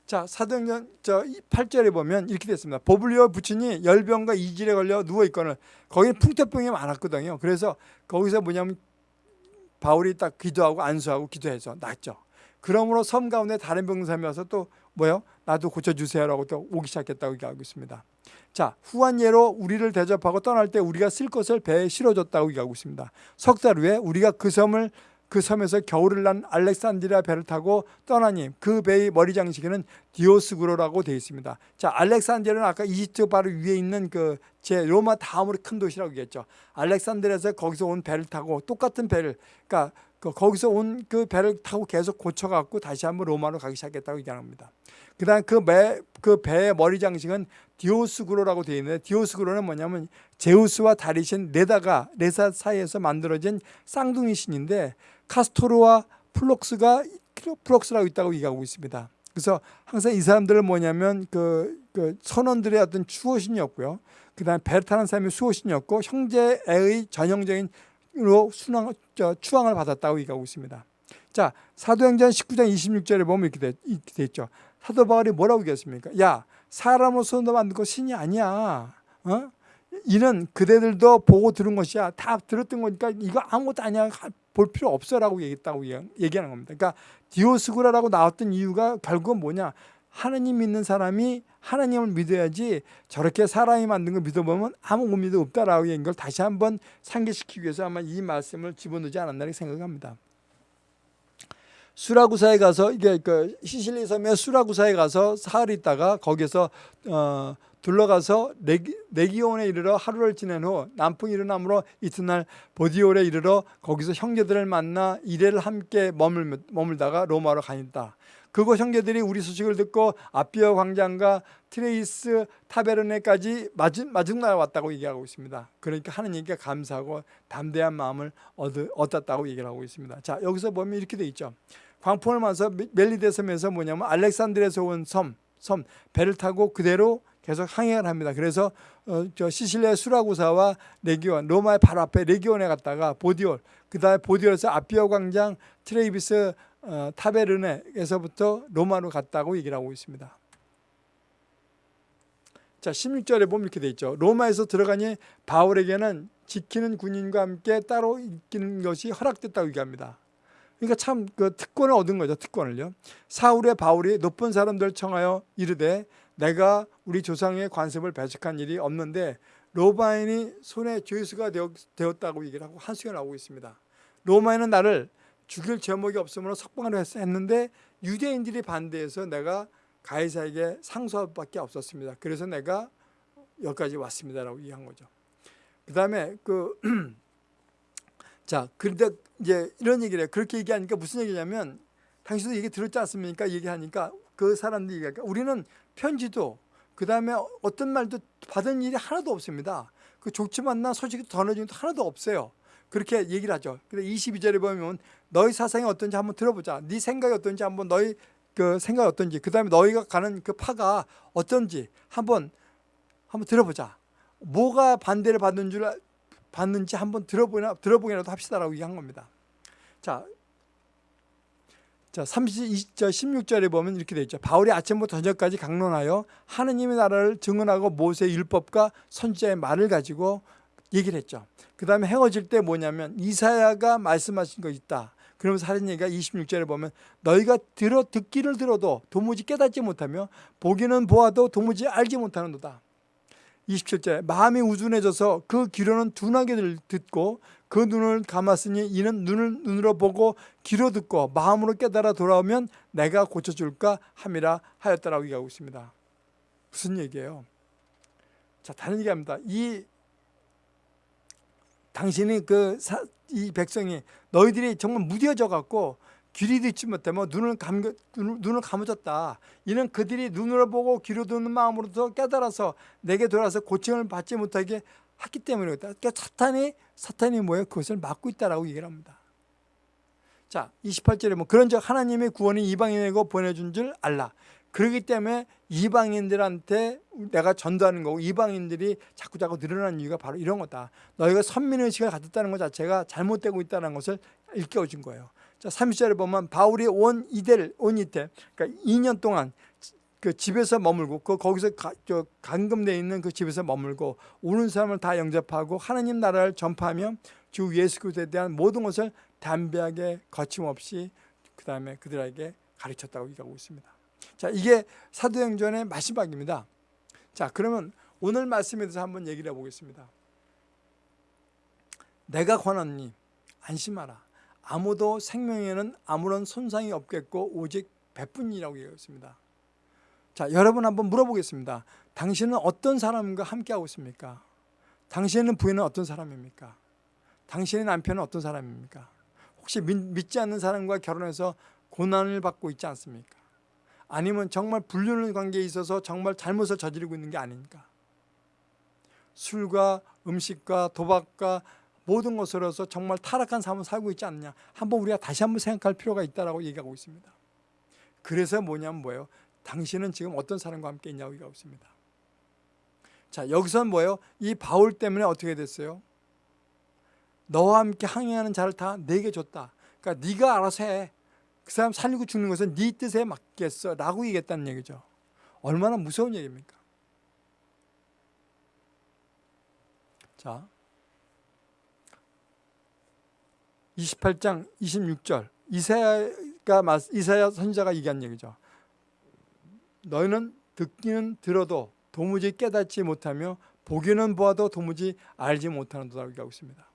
자, 사도행전 저 8절에 보면 이렇게 됐습니다. 보블리오 부친이 열병과 이질에 걸려 누워 있거늘 거기 풍토병이 많았거든요. 그래서 거기서 뭐냐면 바울이 딱 기도하고 안수하고 기도해서 낫죠. 그러므로 섬 가운데 다른 병사이 와서 또 뭐요? 나도 고쳐주세요라고 또 오기 시작했다고 얘기하고 있습니다. 자, 후한 예로 우리를 대접하고 떠날 때 우리가 쓸 것을 배에 실어줬다고 얘기하고 있습니다. 석 달 후에 우리가 그 섬을 그 섬에서 겨울을 난 알렉산드리아 배를 타고 떠나니 그 배의 머리 장식에는 디오스구로라고 되어 있습니다. 자, 알렉산드리아는 아까 이집트 바로 위에 있는 그 제 로마 다음으로 큰 도시라고 얘기했죠. 알렉산드리아에서 거기서 온 배를 타고 똑같은 배를 그러니까 그 거기서 온 그 배를 타고 계속 고쳐갖고 다시 한번 로마로 가기 시작했다고 얘기합니다. 그 다음 그 배 그 배의 머리 장식은 디오스구로라고 되어 있는데 디오스구로는 뭐냐면 제우스와 다리신 레다가 네사 사이에서 만들어진 쌍둥이 신인데 카스토르와 플록스가 플록스라고 있다고 얘기하고 있습니다. 그래서 항상 이 사람들은 뭐냐면 그, 그 선원들의 어떤 수호신이었고요. 그 다음 배를 타는 사람이 수호신이었고 형제의 전형적인 으 로 순항, 추앙을 받았다고 얘기하고 있습니다. 자, 사도행전 19장 26절에 보면 이렇게, 돼, 이렇게 돼 있죠. 사도 바울이 뭐라고 얘기했습니까? 야, 사람으로 손도 만든 거 신이 아니야. 어? 이는 그대들도 보고 들은 것이야. 다 들었던 거니까 이거 아무것도 아니야. 볼 필요 없어라고 얘기했다고 얘기하는 겁니다. 그러니까 디오스구라라고 나왔던 이유가 결국은 뭐냐? 하나님 믿는 사람이 하나님을 믿어야지 저렇게 사람이 만든 걸 믿어보면 아무 의미도 없다라고 하는 걸 다시 한번 상기시키기 위해서 아마 이 말씀을 집어넣지 않았나 생각합니다. 수라구사에 가서 이게 그 시실리 섬의 수라구사에 가서 사흘 있다가 거기서 어 둘러가서 레기, 레기온에 이르러 하루를 지낸 후 남풍이 일어나므로 이튿날 보디올에 이르러 거기서 형제들을 만나 이래를 함께 머물, 머물다가 로마로 가니다. 그곳 형제들이 우리 소식을 듣고 아피어 광장과 트레이스 타베르네까지 마중, 마중날 왔다고 얘기하고 있습니다. 그러니까 하느님께 감사하고 담대한 마음을 얻, 얻었다고 얘기를 하고 있습니다. 자 여기서 보면 이렇게 돼 있죠. 광풍을 맞서 멜리데 섬에서 뭐냐면 알렉산드리아에서 온 섬, 섬 배를 타고 그대로 계속 항해를 합니다. 그래서 어, 저 시실리아 수라구사와 레기온, 로마의 바로 앞에 레기온에 갔다가 보디올, 그 다음에 보디올에서 아피어 광장, 트레이비스 어, 타베르네에서부터 로마로 갔다고 얘기를 하고 있습니다. 자, 16절에 보면 이렇게 돼 있죠. 로마에서 들어가니 바울에게는 지키는 군인과 함께 따로 있기는 것이 허락됐다고 얘기합니다. 그러니까 참 그 특권을 얻은 거죠. 특권을요. 사울의 바울이 높은 사람들 청하여 이르되 내가 우리 조상의 관습을 배척한 일이 없는데 로마인이 손에 죄수가 되었다고 얘기를 하고 한수가 나오고 있습니다. 로마인은 나를 죽일 제목이 없으므로 석방을 했는데 유대인들이 반대해서 내가 가이사에게 상소할 밖에 없었습니다. 그래서 내가 여기까지 왔습니다라고 얘기한 거죠. 그 다음에 (clears throat) 그, 자, 그런데 이제 이런 얘기를 해요. 그렇게 얘기하니까 무슨 얘기냐면 당신도 얘기 들었지 않습니까? 얘기하니까 그 사람들이 얘기하니까 우리는 편지도 그 다음에 어떤 말도 받은 일이 하나도 없습니다. 그 좋지 만나 소식이 전해진 것도 하나도 없어요. 그렇게 얘기를 하죠. 근데 22절에 보면 너희 사상이 어떤지 한번 들어보자. 네 생각이 어떤지 한번 너희 그 생각이 어떤지 그 다음에 너희가 가는 그 파가 어떤지 한번 한번 들어보자. 뭐가 반대를 받는 줄 받는지 한번 들어보나 들어보기라도 합시다라고 얘기한 겁니다. 자, 자, 30, 16절에 보면 이렇게 되어 있죠. 바울이 아침부터 저녁까지 강론하여 하느님의 나라를 증언하고 모세의 율법과 선지자의 말을 가지고 얘기를 했죠. 그 다음에 헤어질 때 뭐냐면 이사야가 말씀하신 거 있다. 그러면서 하는 얘기가 26절에 보면 너희가 들어 듣기를 들어도 도무지 깨닫지 못하며 보기는 보아도 도무지 알지 못하는도다. 27절 마음이 우둔해져서 그 귀로는 둔하게 듣고 그 눈을 감았으니 이는 눈을 눈으로 보고 귀로 듣고 마음으로 깨달아 돌아오면 내가 고쳐줄까 함이라 하였다라고 얘기하고 있습니다. 무슨 얘기예요? 자 다른 얘기합니다. 이 당신이 그 이 백성이 너희들이 정말 무뎌져 갖고 귀리 듣지 못하면 눈을 감 눈을 감아졌다. 이는 그들이 눈으로 보고 귀로 듣는 마음으로도 깨달아서 내게 돌아서 고침을 받지 못하게 했기 때문이다. 그러니까 사탄이 사탄이 뭐예요? 그것을 막고 있다라고 얘기를 합니다. 자, 28절에 뭐 그런즉 하나님의 구원이 이방인에게 보내준 줄 알라. 그렇기 때문에 이방인들한테 내가 전도하는 거고 이방인들이 자꾸 자꾸 늘어나는 이유가 바로 이런 거다. 너희가 선민의식을 가졌다는 것 자체가 잘못되고 있다는 것을 일깨워준 거예요. 자, 30절에 보면 바울이 온 이들, 온 이태, 그러니까 2년 동안 그 집에서 머물고 그 거기서 가, 저 감금돼 있는 그 집에서 머물고 오는 사람을 다 영접하고 하나님 나라를 전파하며 주 예수 그리스도에 대한 모든 것을 담대하게 거침없이 그 다음에 그들에게 가르쳤다고 얘기하고 있습니다. 자, 이게 사도행전의 마지막입니다. 자, 그러면 오늘 말씀에 대해서 한번 얘기를 해보겠습니다. 내가 권하니 안심하라. 아무도 생명에는 아무런 손상이 없겠고 오직 배뿐이라고 얘기했습니다. 자, 여러분 한번 물어보겠습니다. 당신은 어떤 사람과 함께하고 있습니까? 당신의 부인은 어떤 사람입니까? 당신의 남편은 어떤 사람입니까? 혹시 믿, 지 않는 사람과 결혼해서 고난을 받고 있지 않습니까? 아니면 정말 불륜의 관계에 있어서 정말 잘못을 저지르고 있는 게 아닙니까? 술과 음식과 도박과 모든 것으로서 정말 타락한 삶을 살고 있지 않느냐 한번 우리가 다시 한번 생각할 필요가 있다고 얘기하고 있습니다. 그래서 뭐냐면 뭐예요? 당신은 지금 어떤 사람과 함께 있냐고 얘기하고 있습니다. 자 여기서는 뭐예요? 이 바울 때문에 어떻게 됐어요? 너와 함께 항해하는 자를 다 내게 줬다. 그러니까 네가 알아서 해. 그 사람 살리고 죽는 것은 네 뜻에 맞겠어 라고 얘기했다는 얘기죠. 얼마나 무서운 얘기입니까? 자 28장 26절 이사야가 이사야 선지자가 얘기한 얘기죠. 너희는 듣기는 들어도 도무지 깨닫지 못하며 보기는 보아도 도무지 알지 못하는도라고 얘기하고 있습니다.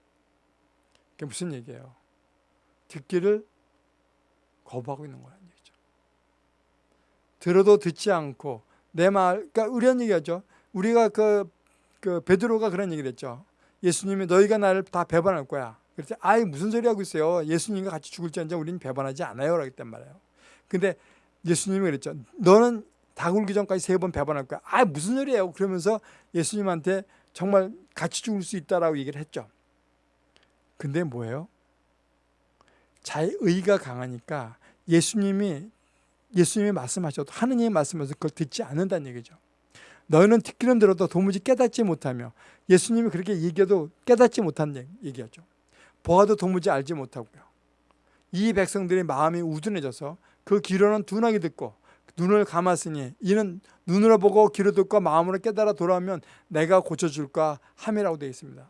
그게 무슨 얘기예요? 듣기를 거부하고 있는 거라는 얘기죠. 들어도 듣지 않고 내 말, 그러니까 이런 얘기하죠. 우리가 그, 그 베드로가 그런 얘기를 했죠. 예수님이 너희가 나를 다 배반할 거야. 그래서 아이 무슨 소리 하고 있어요. 예수님과 같이 죽을지언정 우리는 배반하지 않아요. 라고 했단 말이에요. 근데 예수님이 그랬죠. 너는 다 굴기 전까지 세 번 배반할 거야. 아 무슨 소리예요. 그러면서 예수님한테 정말 같이 죽을 수 있다라고 얘기를 했죠. 근데 뭐예요? 자의가 강하니까 예수님이 예수님이 말씀하셔도 하느님이 말씀하셔서 그걸 듣지 않는다는 얘기죠. 너희는 듣기는 들어도 도무지 깨닫지 못하며 예수님이 그렇게 얘기해도 깨닫지 못한 얘기였죠. 보아도 도무지 알지 못하고요. 이 백성들의 마음이 우둔해져서 그 귀로는 둔하게 듣고 눈을 감았으니 이는 눈으로 보고 귀로 듣고 마음으로 깨달아 돌아오면 내가 고쳐줄까 함이라고 되어 있습니다.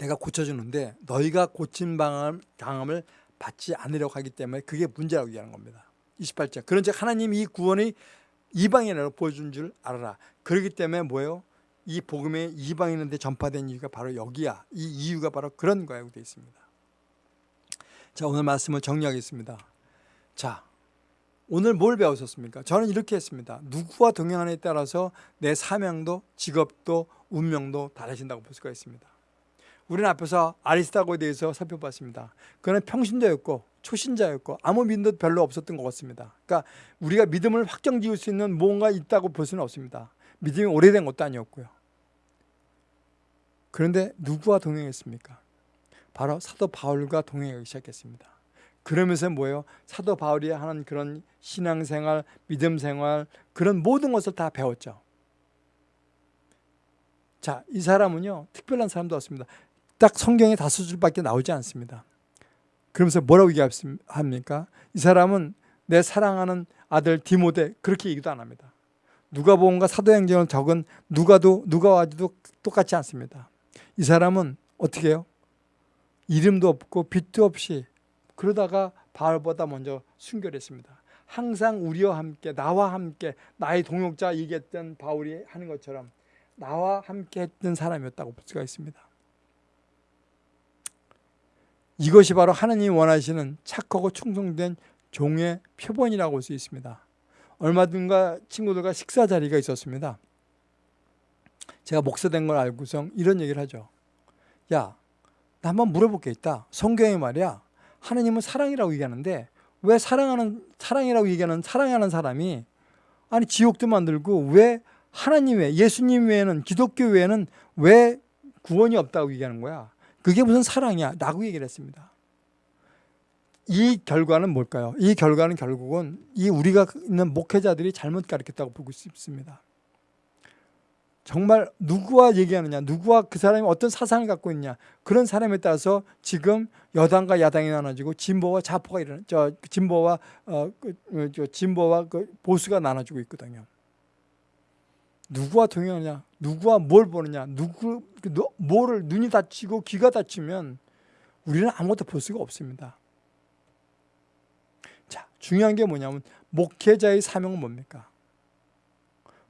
내가 고쳐주는데 너희가 고친 방함을 받지 않으려고 하기 때문에 그게 문제라고 얘기하는 겁니다. 28절 그런 즉 하나님 이 구원이 이방인으로 보여준 줄 알아라. 그렇기 때문에 뭐예요? 이 복음이 이방인한테 전파된 이유가 바로 여기야. 이 이유가 바로 그런 거라고 되어 있습니다. 자 오늘 말씀을 정리하겠습니다. 자 오늘 뭘 배우셨습니까? 저는 이렇게 했습니다. 누구와 동행하느냐에 따라서 내 사명도 직업도 운명도 달라진다고 볼 수가 있습니다. 우리는 앞에서 아리스타고에 대해서 살펴봤습니다. 그는 평신도였고 초신자였고 아무 믿음도 별로 없었던 것 같습니다. 그러니까 우리가 믿음을 확정 지을 수 있는 뭔가 있다고 볼 수는 없습니다. 믿음이 오래된 것도 아니었고요. 그런데 누구와 동행했습니까? 바로 사도 바울과 동행하기 시작했습니다. 그러면서 뭐예요? 사도 바울이 하는 그런 신앙생활, 믿음생활 그런 모든 것을 다 배웠죠. 자, 이 사람은요 특별한 사람도 없습니다. 딱 성경에 다섯 줄밖에 나오지 않습니다. 그러면서 뭐라고 얘기합니까? 이 사람은 내 사랑하는 아들 디모데 그렇게 얘기도 안 합니다. 누가복음과 사도행전을 적은 누가도 누가와도 똑같지 않습니다. 이 사람은 어떻게 해요? 이름도 없고 빛도 없이 그러다가 바울보다 먼저 순결했습니다. 항상 우리와 함께 나와 함께 나의 동역자 얘기했던 바울이 하는 것처럼 나와 함께 했던 사람이었다고 볼 수가 있습니다. 이것이 바로 하나님이 원하시는 착하고 충성된 종의 표본이라고 볼수 있습니다. 얼마 전가 친구들과 식사 자리가 있었습니다. 제가 목사된 걸 알고서 이런 얘기를 하죠. 야, 나 한번 물어볼 게 있다. 성경에 말이야. 하나님은 사랑이라고 얘기하는데 왜 사랑하는 사랑이라고 얘기하는 사랑하는 사람이 아니 지옥도 만들고 왜 하나님 외 예수님 외에는 기독교 외에는 왜 구원이 없다고 얘기하는 거야. 그게 무슨 사랑이야? 라고 얘기를 했습니다. 이 결과는 뭘까요? 이 결과는 결국은 이 우리가 있는 목회자들이 잘못 가르쳤다고 보고 싶습니다. 정말 누구와 얘기하느냐, 누구와 그 사람이 어떤 사상을 갖고 있냐 그런 사람에 따라서 지금 여당과 야당이 나눠지고 진보와 좌포가 일어나, 저 진보와 어, 그, 어, 저 진보와 그 보수가 나눠지고 있거든요. 누구와 동행하냐, 누구와 뭘 보느냐, 누구 뭐를 눈이 다치고 귀가 다치면 우리는 아무것도 볼 수가 없습니다. 자, 중요한 게 뭐냐면 목회자의 사명은 뭡니까?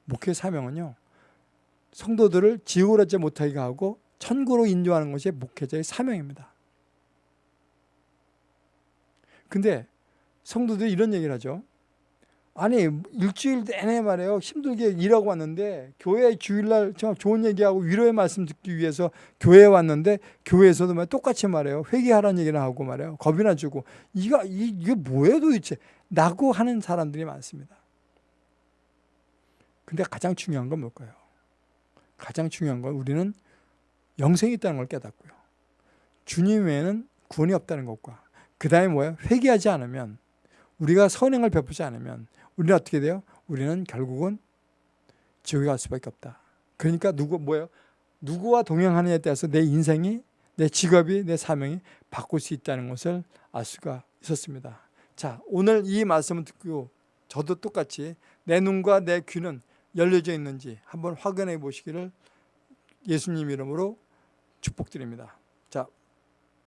목회 사명은요. 성도들을 지옥으로 가지 못하게 하고 천국으로 인도하는 것이 목회자의 사명입니다. 근데 성도들이 이런 얘기를 하죠. 아니 일주일 내내 말이에요. 힘들게 일하고 왔는데 교회 주일날 정 좋은 얘기하고 위로의 말씀 듣기 위해서 교회에 왔는데 교회에서도 말 똑같이 말해요. 회개하라는 얘기를 하고 말해요. 겁이나 주고 이가 이- 이게 뭐예요 도대체? 라고 하는 사람들이 많습니다. 근데 가장 중요한 건 뭘까요? 가장 중요한 건 우리는 영생이 있다는 걸 깨닫고요. 주님 외에는 구원이 없다는 것과 그 다음에 뭐예요? 회개하지 않으면 우리가 선행을 베푸지 않으면 우리는 어떻게 돼요? 우리는 결국은 지옥에 갈 수밖에 없다. 그러니까 누구 뭐예요? 누구와 동행하느냐에 따라서 내 인생이 내 직업이 내 사명이 바꿀 수 있다는 것을 알 수가 있었습니다. 자 오늘 이 말씀을 듣고 저도 똑같이 내 눈과 내 귀는 열려져 있는지 한번 확인해 보시기를 예수님 이름으로 축복드립니다.